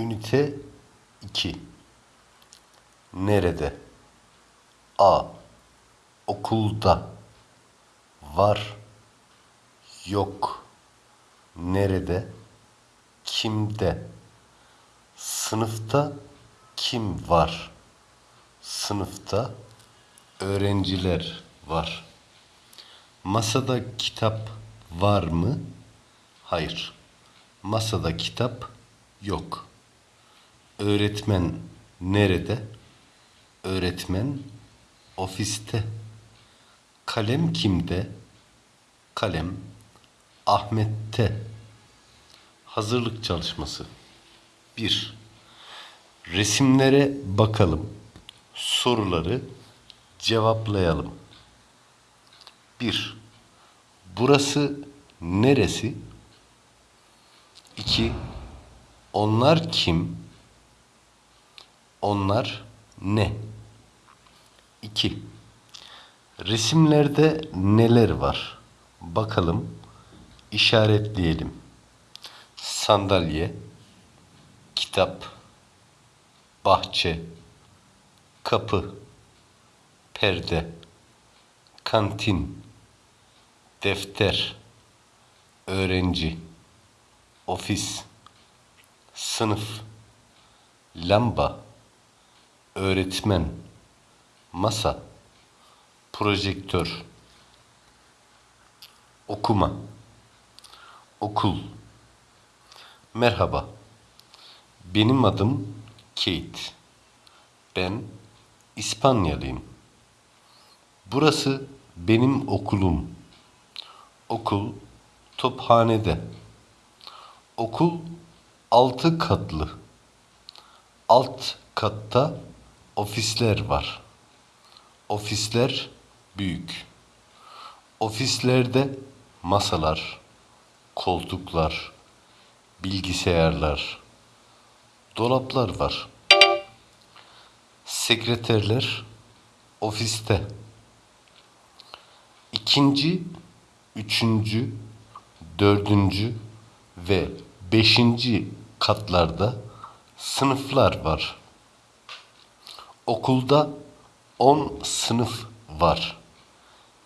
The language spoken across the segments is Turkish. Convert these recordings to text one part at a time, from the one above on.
Ünite 2 Nerede? A. Okulda Var Yok Nerede? Kimde? Sınıfta kim var? Sınıfta öğrenciler var. Masada kitap var mı? Hayır. Masada kitap yok. Öğretmen nerede? Öğretmen ofiste. Kalem kimde? Kalem Ahmet'te. Hazırlık çalışması. 1. Resimlere bakalım. Soruları cevaplayalım. 1. Burası neresi? 2. Onlar kim? Onlar ne? 2. Resimlerde neler var? Bakalım, işaretleyelim. Sandalye, kitap, bahçe, kapı, perde, kantin, defter, öğrenci, ofis, sınıf, lamba, öğretmen, masa, projektör, okuma, okul. Merhaba. Benim adım Kate. Ben İspanyalıyım. Burası benim okulum. Okul tophanede. Okul altı katlı. Alt katta ofisler var. Ofisler büyük. Ofislerde masalar, koltuklar, bilgisayarlar, dolaplar var. Sekreterler ofiste. İkinci, üçüncü, dördüncü ve beşinci katlarda sınıflar var. Okulda 10 sınıf var.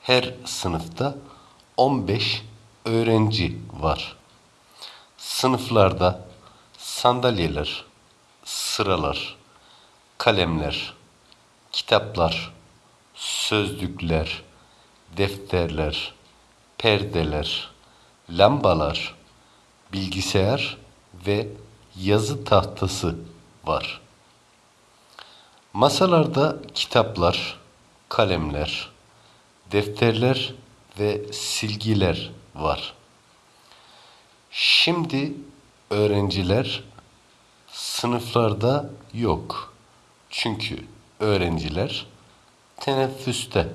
Her sınıfta 15 öğrenci var. Sınıflarda sandalyeler, sıralar, kalemler, kitaplar, sözlükler, defterler, perdeler, lambalar, bilgisayar ve yazı tahtası var. Masalarda kitaplar, kalemler, defterler ve silgiler var. Şimdi öğrenciler sınıflarda yok. Çünkü öğrenciler teneffüste.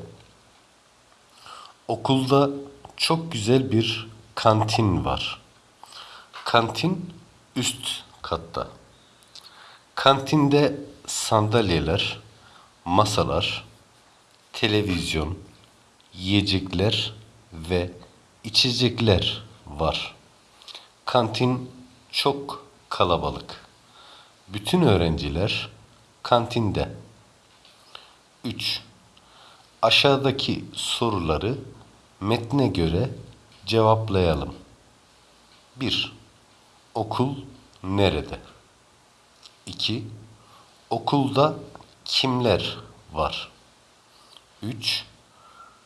Okulda çok güzel bir kantin var. Kantin üst katta. Kantinde sandalyeler, masalar, televizyon, yiyecekler ve içecekler var. Kantin çok kalabalık. Bütün öğrenciler kantinde. 3. Aşağıdaki soruları metne göre cevaplayalım. 1. Okul nerede? 2. Okulda kimler var? 3.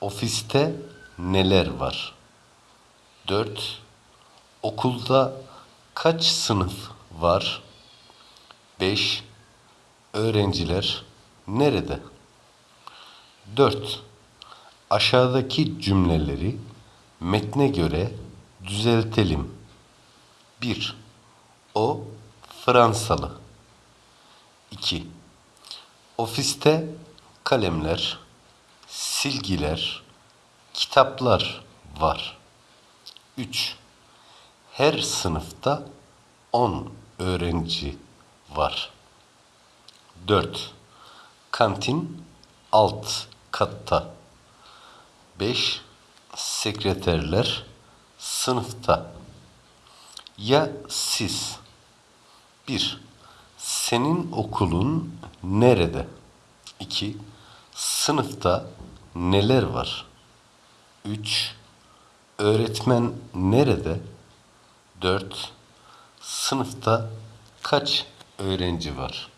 Ofiste neler var? 4. Okulda kaç sınıf var? 5. Öğrenciler nerede? 4. Aşağıdaki cümleleri metne göre düzeltelim. 1. O Fransalı. 2. Ofiste kalemler, silgiler, kitaplar var. 3. Her sınıfta 10 öğrenci var. 4. Kantin alt katta. 5. Sekreterler sınıfta. Ya siz? 1. Senin okulun nerede? 2. Sınıfta neler var? 3. Öğretmen nerede? 4. Sınıfta kaç öğrenci var?